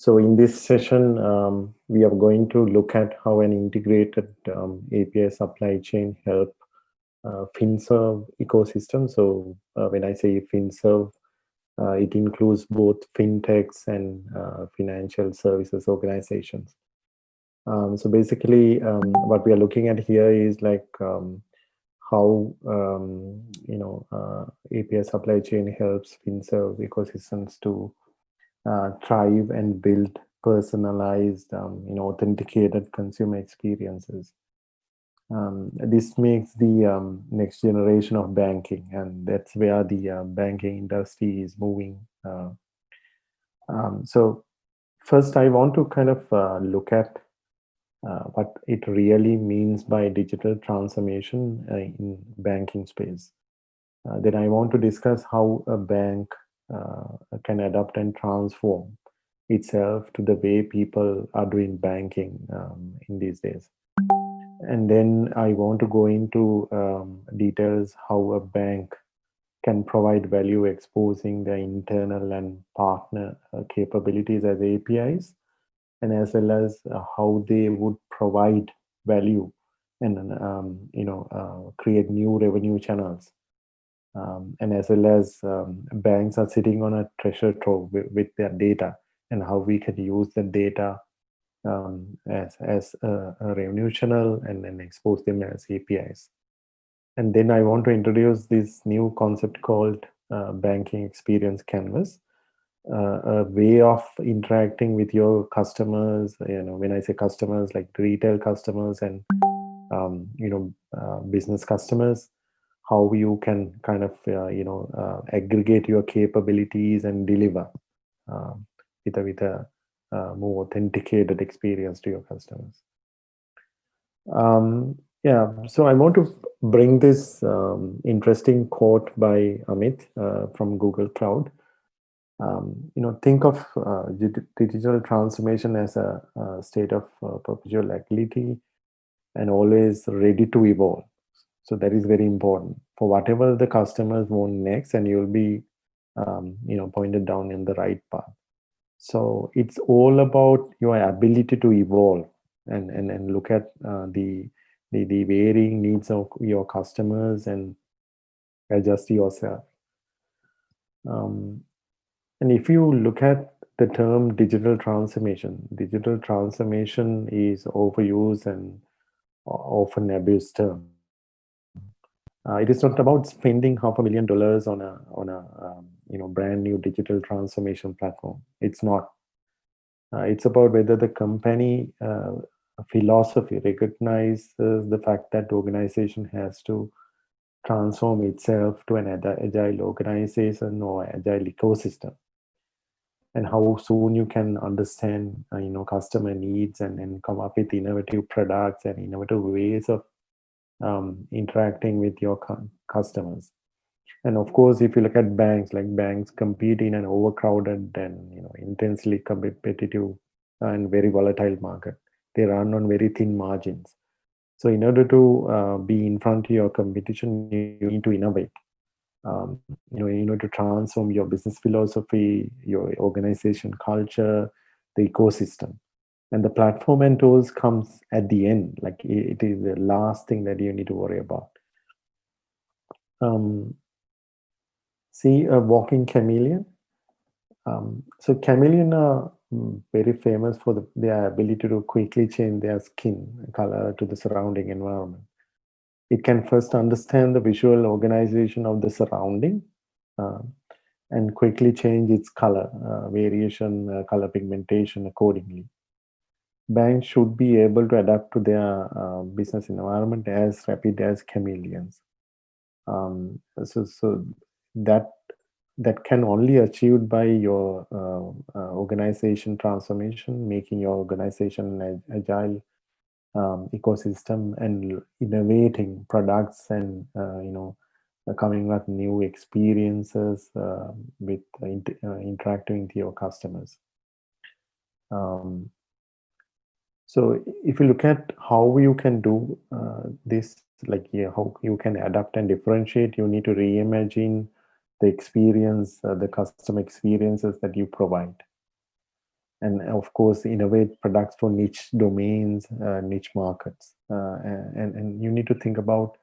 So in this session, um, we are going to look at how an integrated um, API supply chain help uh, FinServe ecosystem. So uh, when I say FinServe, uh, it includes both fintechs and uh, financial services organizations. Um, so basically, um, what we are looking at here is like um, how um, you know uh, API supply chain helps FinServe ecosystems to uh, thrive and build personalized, um, you know, authenticated consumer experiences. Um, this makes the um, next generation of banking, and that's where the uh, banking industry is moving. Uh, um, so, first, I want to kind of uh, look at uh, what it really means by digital transformation uh, in banking space. Uh, then I want to discuss how a bank can adapt and transform itself to the way people are doing banking um, in these days. And then I want to go into um, details how a bank can provide value exposing their internal and partner uh, capabilities as APIs, and as well as uh, how they would provide value and um, you know uh, create new revenue channels um, and as well as um, banks are sitting on a treasure trove with, with, their data and how we can use the data um, as, as a, a, revenue channel and then expose them as APIs. And then I want to introduce this new concept called uh, banking experience canvas, uh, a way of interacting with your customers. You know, when I say customers, like retail customers and um, you know uh, business customers, how you can kind of uh, you know uh, aggregate your capabilities and deliver uh, with a with a uh, more authenticated experience to your customers. Um, yeah so i want to bring this um, interesting quote by amit uh, from google cloud. Um, you know think of uh, digital transformation as a, a state of perpetual agility and always ready to evolve. So that is very important for whatever the customers want next, and you'll be, um, you know, pointed down in the right path. So it's all about your ability to evolve and and and look at uh, the, the the varying needs of your customers and adjust yourself. Um, and if you look at the term digital transformation, digital transformation is overused and often abused term uh, it is not about spending half a million dollars on a on a um, you know brand new digital transformation platform. It's not. Uh, it's about whether the company uh, philosophy recognizes the fact that the organization has to transform itself to an agile organization or agile ecosystem and how soon you can understand uh, you know customer needs and, and come up with innovative products and innovative ways of um, interacting with your customers. And of course, if you look at banks, like banks compete in an overcrowded and you know intensely competitive and very volatile market. They run on very thin margins. So in order to uh, be in front of your competition, you need to innovate. Um, you know, you order to transform your business philosophy, your organization culture, the ecosystem and the platform and tools comes at the end like it is the last thing that you need to worry about. Um, see a walking chameleon? Um, so chameleon are mm, very famous for the, their ability to quickly change their skin color to the surrounding environment. It can first understand the visual organization of the surrounding uh, and quickly change its color uh, variation uh, color pigmentation accordingly banks should be able to adapt to their uh, business environment as rapid as chameleons. Um, so, so that that can only achieved by your uh, uh, organization transformation, making your organization an agile um, ecosystem and innovating products and uh, you know uh, coming up new experiences uh, with interacting with your customers. Um, so if you look at how you can do uh, this, like yeah, how you can adapt and differentiate, you need to reimagine the experience, uh, the custom experiences that you provide. and of course innovate products for niche domains, uh, niche markets. Uh, and, and you need to think about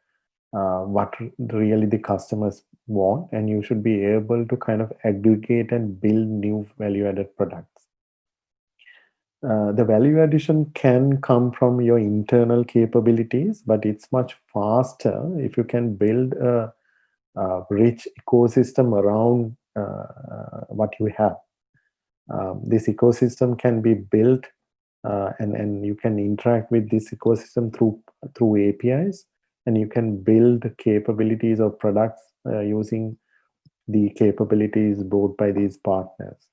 uh, what really the customers want and you should be able to kind of aggregate and build new value added products. Uh, the value addition can come from your internal capabilities, but it's much faster if you can build a, a rich ecosystem around uh, what you have. Um, this ecosystem can be built uh, and, and you can interact with this ecosystem through, through APIs and you can build capabilities of products uh, using the capabilities brought by these partners.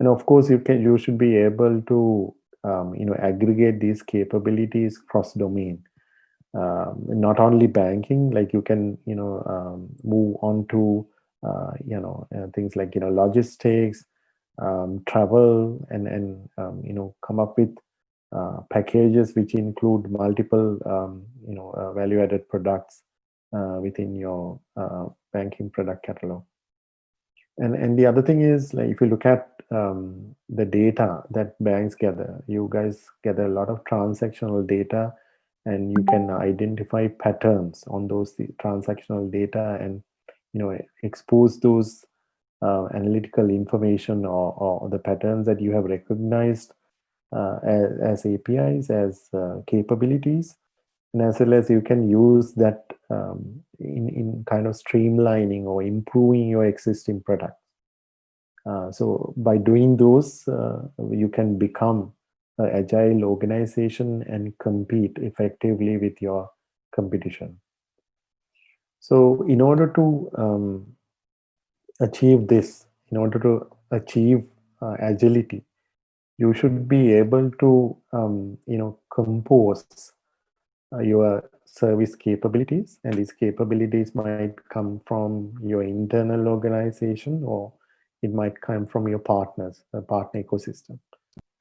And of course, you can you should be able to um, you know aggregate these capabilities cross domain. Um, not only banking, like you can you know um, move on to uh, you know uh, things like you know logistics, um, travel, and and um, you know come up with uh, packages which include multiple um, you know uh, value added products uh, within your uh, banking product catalog. And, and the other thing is like if you look at um, the data that banks gather, you guys gather a lot of transactional data and you can identify patterns on those transactional data and you know expose those uh, analytical information or, or the patterns that you have recognized uh, as, as, APIs, as uh, capabilities, and as well as you can use that um, in, in kind of streamlining or improving your existing product. Uh, so by doing those, uh, you can become an agile organization and compete effectively with your competition. So in order to um, achieve this, in order to achieve uh, agility, you should be able to, um, you know, compose uh, your service capabilities and these capabilities might come from your internal organization or it might come from your partners, the partner ecosystem.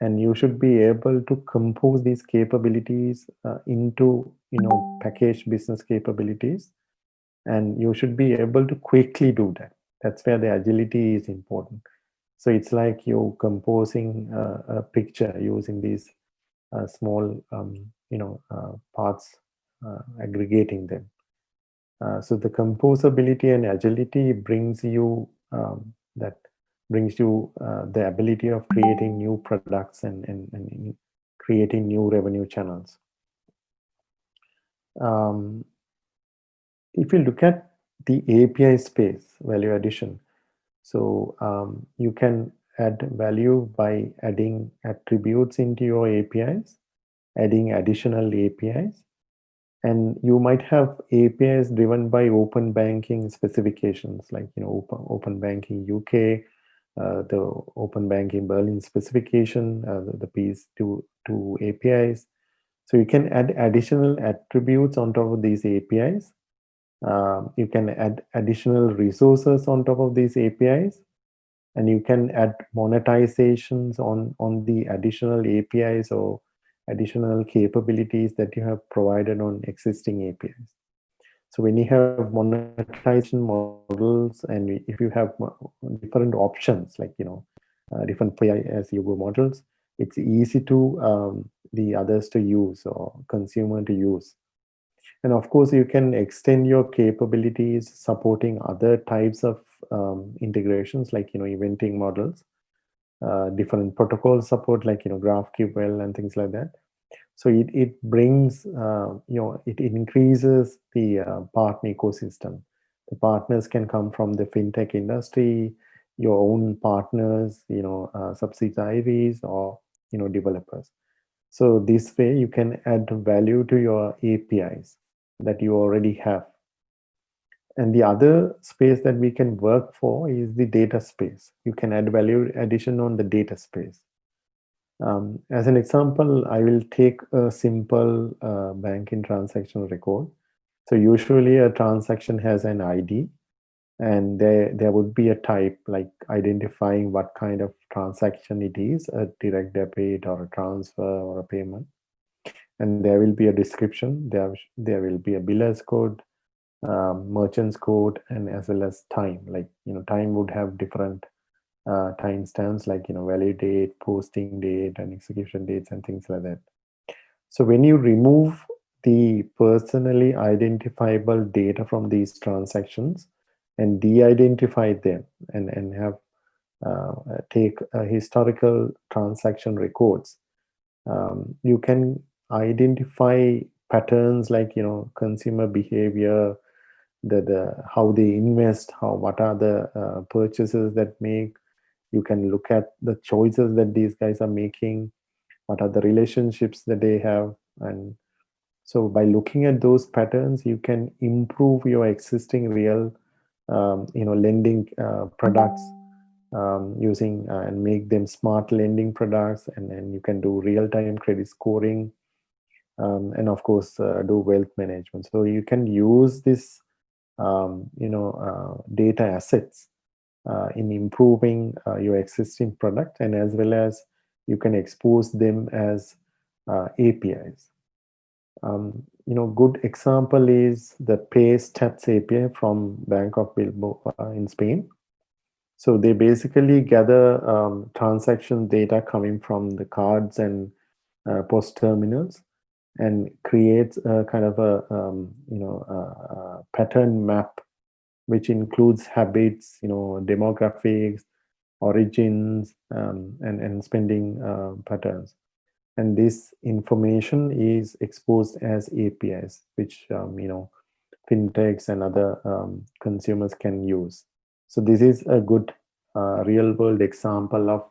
And you should be able to compose these capabilities uh, into, you know, packaged business capabilities. And you should be able to quickly do that. That's where the agility is important. So it's like you're composing a, a picture using these uh, small, um, you know, uh, parts, uh, aggregating them. Uh, so the composability and agility brings you um, that brings you uh, the ability of creating new products and, and, and creating new revenue channels. Um, if you look at the API space, value addition, so um, you can add value by adding attributes into your APIs, adding additional APIs, and you might have APIs driven by open banking specifications like you know open, open banking UK, the Open Banking Berlin specification, uh, the, the piece to, to APIs. So you can add additional attributes on top of these APIs. Um, you can add additional resources on top of these APIs. And you can add monetizations on, on the additional APIs or additional capabilities that you have provided on existing APIs. So when you have monetization models and if you have different options, like, you know, uh, different pay-as-you-go models, it's easy to um, the others to use or consumer to use. And of course, you can extend your capabilities supporting other types of um, integrations like, you know, eventing models, uh, different protocol support like, you know, GraphQL and things like that. So it, it brings, uh, you know, it increases the uh, partner ecosystem. The partners can come from the fintech industry, your own partners, you know, uh, subsidiaries or, you know, developers. So this way you can add value to your APIs that you already have. And the other space that we can work for is the data space. You can add value addition on the data space. Um, as an example, I will take a simple uh, banking transaction record. So usually a transaction has an ID and there, there would be a type like identifying what kind of transaction it is, a direct debit or a transfer or a payment. And there will be a description, there, there will be a biller's code, um, merchant's code, and as well as time, like, you know, time would have different uh, timestamps like you know valid date, posting date, and execution dates and things like that. So when you remove the personally identifiable data from these transactions and de-identify them and, and have uh, take uh, historical transaction records, um, you can identify patterns like you know consumer behavior, the, the how they invest, how what are the uh, purchases that make. You can look at the choices that these guys are making, what are the relationships that they have, and so by looking at those patterns, you can improve your existing real, um, you know, lending uh, products um, using uh, and make them smart lending products. And then you can do real-time credit scoring. Um, and of course, uh, do wealth management. So you can use this, um, you know, uh, data assets in improving uh, your existing product and as well as you can expose them as APIs. Um, you know, good example is the Pay Stats API from Bank of Bilbao uh, in Spain. So they basically gather um, transaction data coming from the cards and uh, POS terminals and creates a kind of a, um, you know, a, a pattern map, which includes habits, you know, demographics, origins, um, and, and spending uh, patterns and this information is exposed as APIs, which um, you know fintechs and other um, consumers can use. So this is a good uh, real-world example of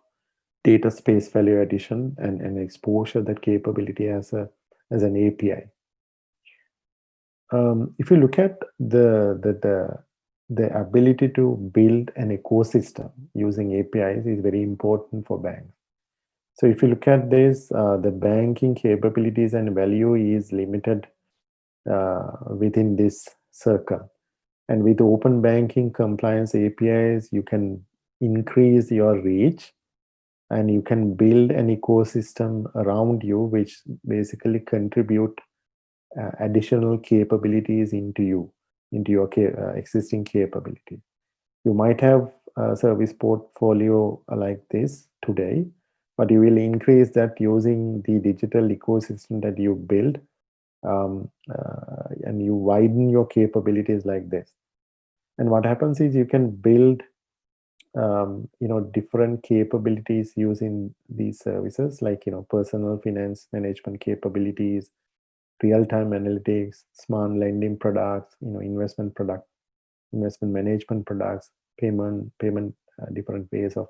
data space value addition and, and exposure that capability as a as an API. Um, if you look at the, the the the ability to build an ecosystem using APIs is very important for banks. So if you look at this, uh, the banking capabilities and value is limited uh, within this circle. And with open banking compliance APIs, you can increase your reach and you can build an ecosystem around you, which basically contribute uh, additional capabilities into you, into your uh, existing capability. You might have a service portfolio like this today, but you will increase that using the digital ecosystem that you build um, uh, and you widen your capabilities like this and what happens is you can build um, you know different capabilities using these services like you know personal finance management capabilities real-time analytics smart lending products you know investment product investment management products payment payment uh, different ways of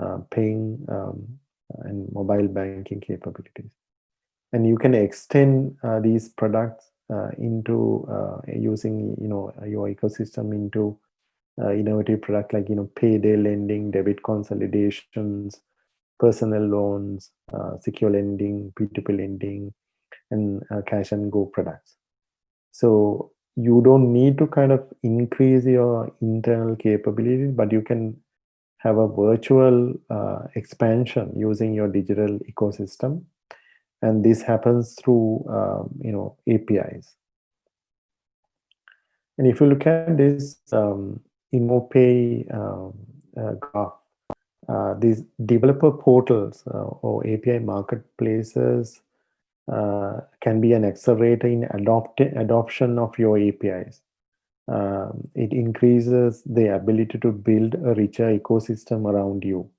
uh, paying um, and mobile banking capabilities. And you can extend uh, these products uh, into uh, using you know your ecosystem into uh, innovative product like you know payday lending, debit consolidations, personal loans, secure lending, P2P lending, and uh, cash and go products. So you don't need to kind of increase your internal capabilities, but you can have a virtual uh, expansion using your digital ecosystem. And this happens through, um, you know, APIs. And if you look at this um, um, uh, graph, uh, these developer portals uh, or API marketplaces uh, can be an accelerator in adopt adoption of your APIs um, it increases the ability to build a richer ecosystem around you.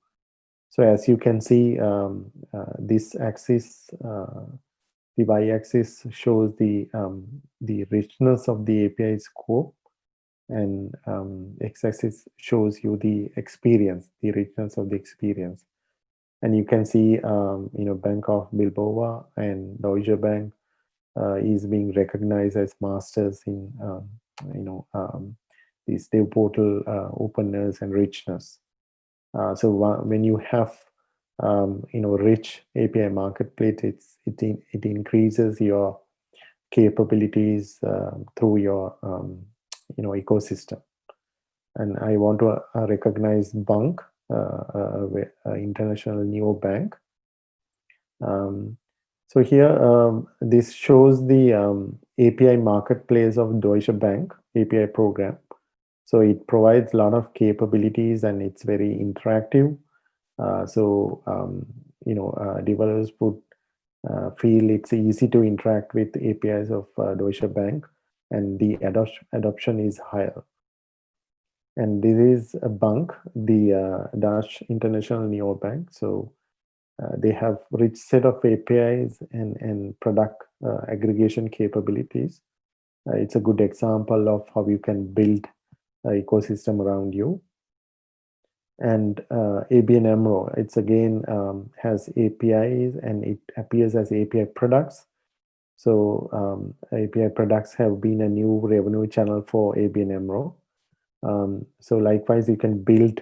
So as you can see, um, uh, this axis, uh, the y-axis shows the um, the richness of the API scope, and um, x-axis shows you the experience, the richness of the experience. And you can see, um, you know, Bank of Bilbao and Deutsche bunq uh, is being recognized as masters in um, you know um, these dev portal uh, openness and richness. Uh, so when you have um, you know rich API marketplace, it's, it it increases your capabilities uh, through your um, you know ecosystem. And I want to uh, recognize Bank, international neo bank. Um, so here, um, this shows the um, API marketplace of Deutsche Bank API program. So it provides a lot of capabilities and it's very interactive. Uh, so, um, you know, uh, developers would uh, feel it's easy to interact with APIs of uh, Deutsche Bank and the adoption is higher. And this is a bank, the uh, Dutch International Neobank. So uh, they have rich set of APIs and, and product uh, aggregation capabilities. Uh, it's a good example of how you can build an ecosystem around you. And uh, ABN AMRO, it's again um, has APIs and it appears as API products. So um, API products have been a new revenue channel for ABN AMRO. Um, so likewise, you can build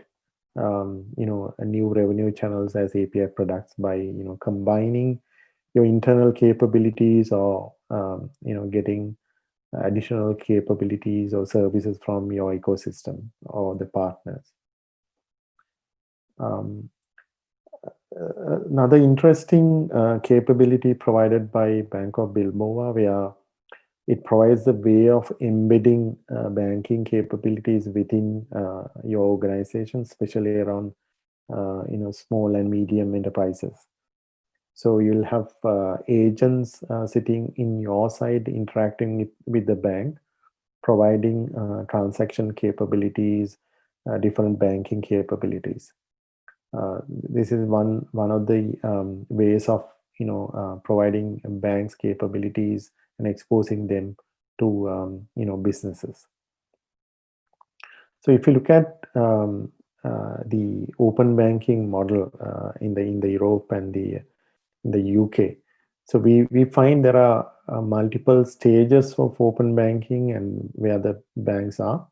um, you know, new revenue channels as API products by, you know, combining your internal capabilities or, um, you know, getting additional capabilities or services from your ecosystem or the partners. Um, uh, another interesting uh, capability provided by Bank of Bilbao where it provides a way of embedding uh, banking capabilities within uh, your organization, especially around uh, you know small and medium enterprises. So you'll have uh, agents uh, sitting in your side interacting with, with the bank, providing uh, transaction capabilities, different banking capabilities. this is one one of the um, ways of you know providing banks capabilities and exposing them to um, you know businesses. So if you look at um, uh, the open banking model uh, in the in the Europe and the the UK, so we we find there are uh, multiple stages of open banking and where the banks are.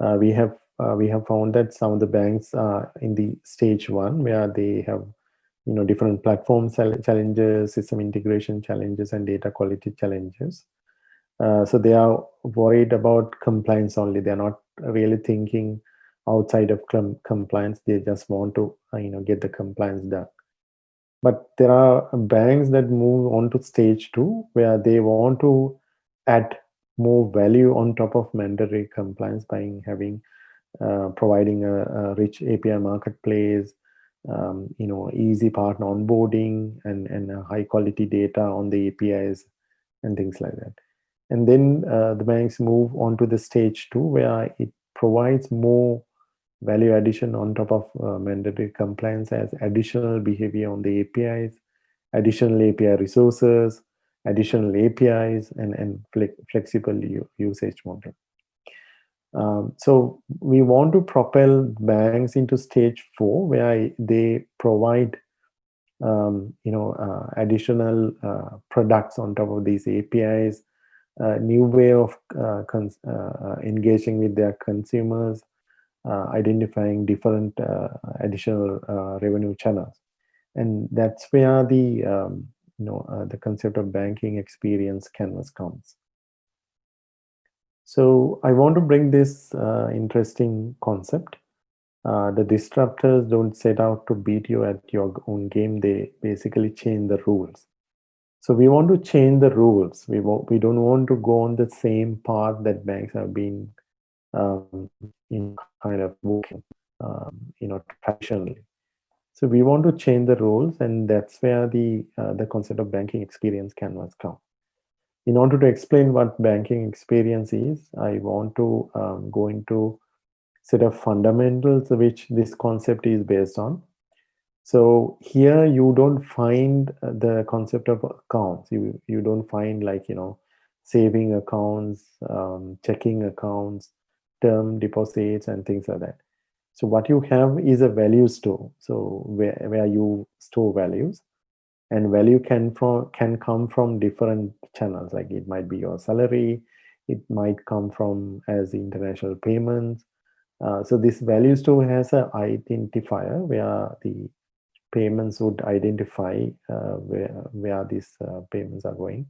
Uh, we have uh, we have found that some of the banks are in the stage one where they have you know, different platform challenges, system integration challenges, and data quality challenges. Uh, so they are worried about compliance only. They're not really thinking outside of compliance. They just want to, uh, you know, get the compliance done. But there are banks that move on to stage two, where they want to add more value on top of mandatory compliance by having uh, providing a, a, rich API marketplace, um, you know, easy partner onboarding and, and high quality data on the APIs and things like that. And then uh, the banks move on to the stage two where it provides more value addition on top of uh, mandatory compliance as additional behavior on the APIs, additional API resources, additional APIs, and, and flexible usage model. Um, so we want to propel banks into stage four, where they provide, um, you know, uh, additional uh, products on top of these APIs, a new way of uh, uh engaging with their consumers, uh, identifying different uh, additional revenue channels, and that's where the um, you know the concept of banking experience canvas comes. So I want to bring this uh, interesting concept. Uh, the disruptors don't set out to beat you at your own game. They basically change the rules. So we want to change the rules. We, we don't want to go on the same path that banks have been um, in kind of working, um, you know, traditionally. So we want to change the rules, and that's where the uh, the concept of banking experience canvas comes in order to explain what banking experience is, I want to um, go into set of fundamentals which this concept is based on. So here you don't find uh, the concept of accounts. You you don't find like you know saving accounts, um, checking accounts, term deposits, and things like that. So what you have is a value store. So where where you store values, and value can from can come from different channels. Like it might be your salary it might come from as international payments. Uh, so this value store has an identifier where the payments would identify uh, where where these uh, payments are going.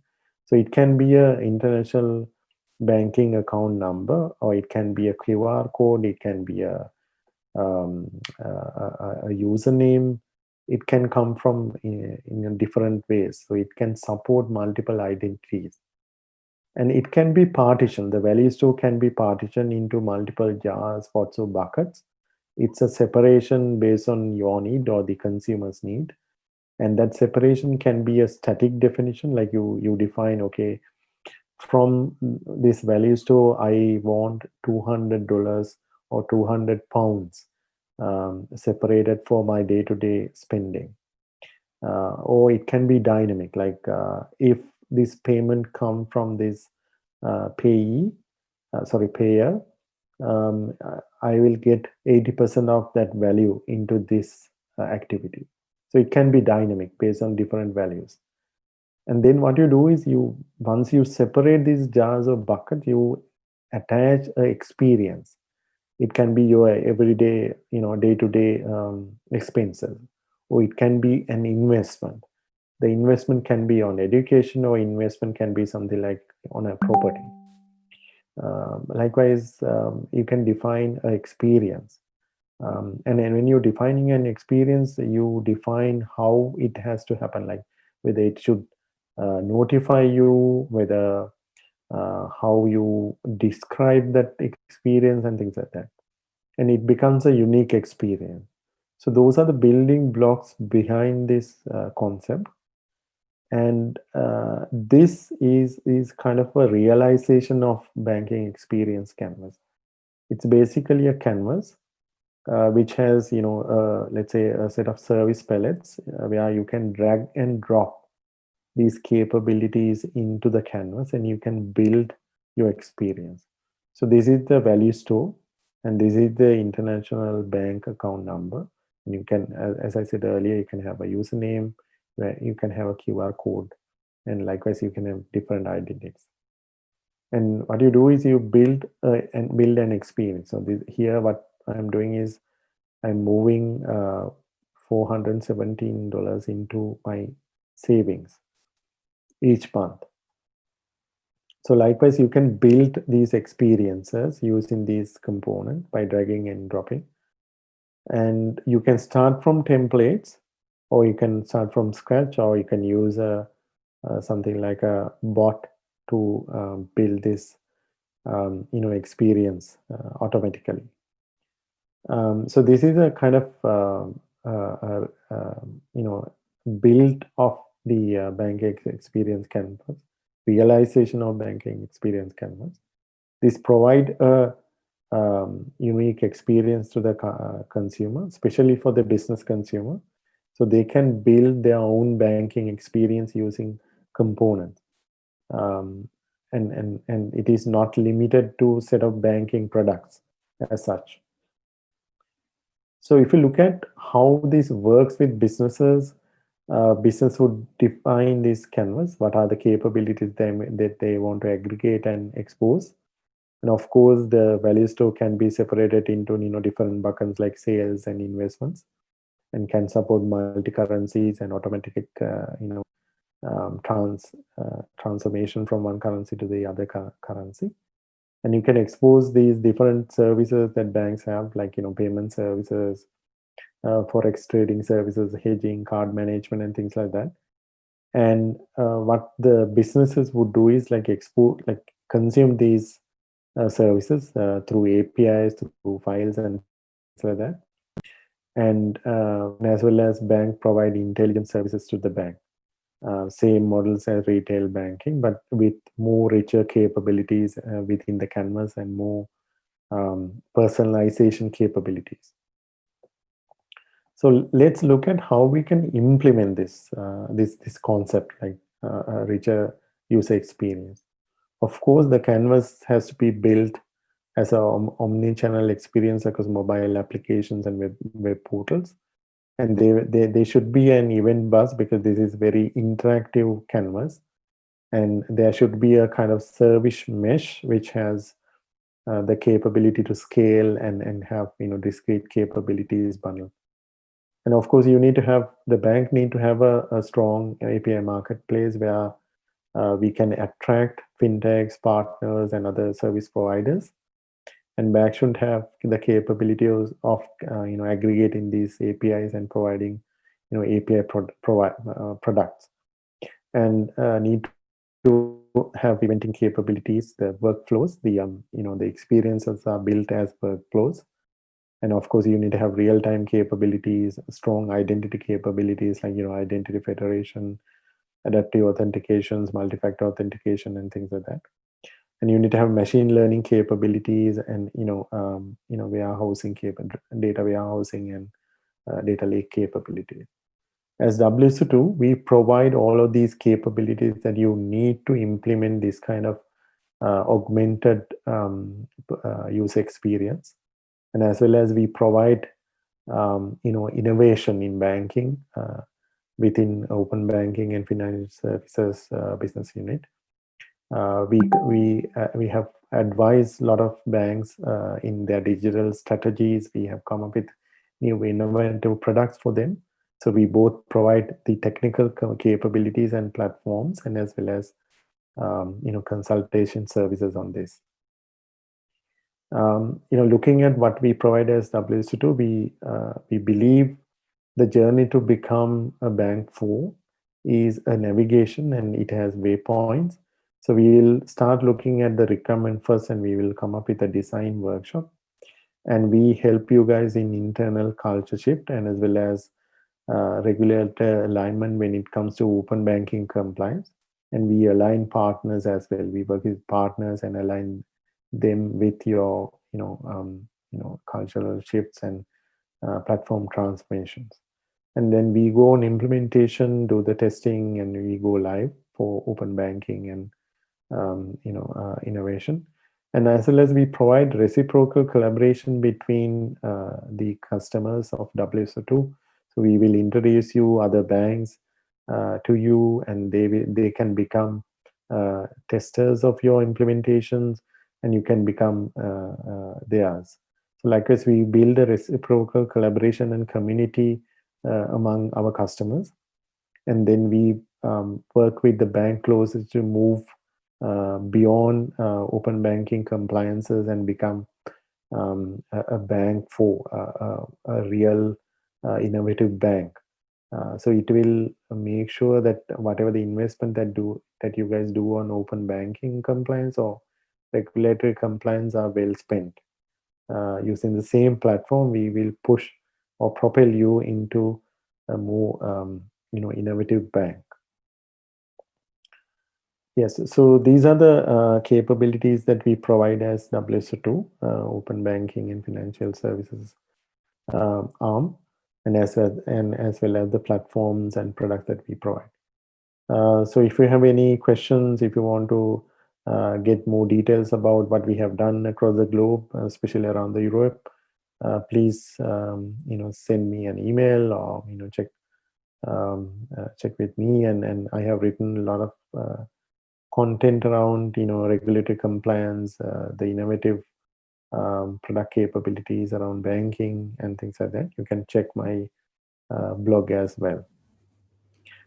So it can be a international banking account number or it can be a qr code it can be a um, a, a username it can come from eh, in, in different ways. So it can support multiple identities. and it can be partitioned. The value store can be partitioned into multiple jars, pots, or buckets. It's a separation based on your need or the consumer's need. And that separation can be a static definition, like you, you define, okay, from this value store, I want $200 or 200 pounds um, separated for my day-to-day -day spending. Uh, or it can be dynamic, like uh, if this payment come from this uh, payee, uh, sorry, payer, um, I will get 80% of that value into this uh, activity. So it can be dynamic based on different values. And then what you do is you, once you separate these jars or bucket, you attach a experience. It can be your everyday, you know, day-to-day -day, um, expenses, or it can be an investment the investment can be on education or investment can be something like on a property. Um, likewise, um, you can define an experience. Um, and then when you're defining an experience, you define how it has to happen, like whether it should uh, notify you, whether uh, how you describe that experience and things like that. And it becomes a unique experience. So those are the building blocks behind this uh, concept and uh, this is is kind of a realization of banking experience canvas it's basically a canvas uh, which has you know uh, let's say a set of service palettes uh, where you can drag and drop these capabilities into the canvas and you can build your experience so this is the value store and this is the international bank account number and you can as, i said earlier you can have a username where you can have a QR code and likewise you can have different identities. And what you do is you build and build an experience. So this, here what I'm doing is I'm moving uh, $417 into my savings each month. So likewise, you can build these experiences using these components by dragging and dropping. And you can start from templates or you can start from scratch or you can use a, something like a bot to um, build this um, you know experience uh, automatically um, so this is a kind of um, uh, uh, um, you know build of the uh, banking experience canvas realization of banking experience canvas this provide a um, unique experience to the uh, consumer especially for the business consumer so they can build their own banking experience using components. Um, and, and, and it is not limited to set of banking products as such. So if you look at how this works with businesses, uh, business would define this canvas. What are the capabilities they, that they want to aggregate and expose? And of course, the value store can be separated into you know different buckets like sales and investments and can support multi-currencies and automatic, uh, you know, um, trans uh, transformation from one currency to the other currency. And you can expose these different services that banks have, like you know, payment services, forex trading services, hedging, card management, and things like that. And uh, what the businesses would do is like export, like consume these uh, services uh, through APIs, through files, and things like that and uh, as well as bank provide intelligence services to the bank. Uh, same models as retail banking, but with more richer capabilities uh, within the canvas and more um, personalization capabilities. So let's look at how we can implement this uh, this this concept like uh, a richer user experience. Of course, the canvas has to be built as an omni-channel experience across mobile applications and web, web portals. And they, they, they should be an event bus because this is very interactive canvas. And there should be a kind of service mesh which has uh, the capability to scale and, and have you know discrete capabilities bundle. And of course, you need to have the bank need to have a, a strong API marketplace where uh, we can attract fintechs, partners, and other service providers. And Back should have the capability of, of uh, you know aggregating these APIs and providing you know API pro uh, products. And uh, need to have eventing capabilities, the workflows, the um, you know the experiences are built as workflows, and of course you need to have real-time capabilities, strong identity capabilities like you know identity federation, adaptive authentications, multi-factor authentication, and things like that. And you need to have machine learning capabilities and you know um, you know warehousing data warehousing and uh, data lake capabilities as WSO2, we provide all of these capabilities that you need to implement this kind of uh, augmented um, uh, user experience. And as well as we provide, um, you know, innovation in banking uh, within open banking and financial services uh, business unit. Uh, we we uh, we have advised a lot of banks in their digital strategies. We have come up with new innovative products for them so we both provide the technical capabilities and platforms and as well as um, you know consultation services on this. Um, you know, looking at what we provide as WSO2, we uh, we believe the journey to become a bank for is a navigation and it has waypoints. So we will start looking at the requirement first and we will come up with a design workshop. And we help you guys in internal culture shift and as well as uh, alignment when it comes to open banking compliance. And we align partners as well. We work with partners and align them with your, you know, um, you know, cultural shifts and uh, platform transformations. And then we go on implementation, do the testing, and we go live for open banking and um, you know uh, innovation. And as well as we provide reciprocal collaboration between uh, the customers of WSO2 so we will introduce you other banks uh, to you and they, they can become uh, testers of your implementations and you can become uh, uh theirs. So likewise, we build a reciprocal collaboration and community uh, among our customers. And then we um, work with the bank closes to move uh, beyond open banking compliances and become um, a, a, bank for a, a real uh, innovative bank. Uh, so it will make sure that whatever the investment that do that you guys do on open banking compliance or regulatory compliance are well spent. Uh, using the same platform, we will push or propel you into a more um, you know innovative bank. Yes, so these are the uh, capabilities that we provide as WSO2, uh, Open Banking and Financial Services uh, arm and as well and as well as the platforms and products that we provide. Uh, so if you have any questions, if you want to uh, get more details about what we have done across the globe, especially around the Europe, uh, please um, you know send me an email or you know check um, uh, check with me. And and I have written a lot of uh, content around you know regulatory compliance, uh, the innovative um, product capabilities around banking and things like that, you can check my uh, blog as well.